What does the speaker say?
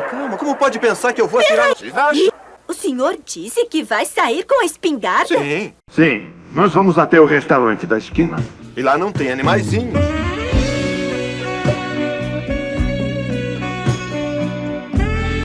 Calma, calma. Como pode pensar que eu vou atirar... no- O senhor disse que vai sair com a espingarda? Sim. Sim, nós vamos até o restaurante da esquina. E lá não tem animaizinhos.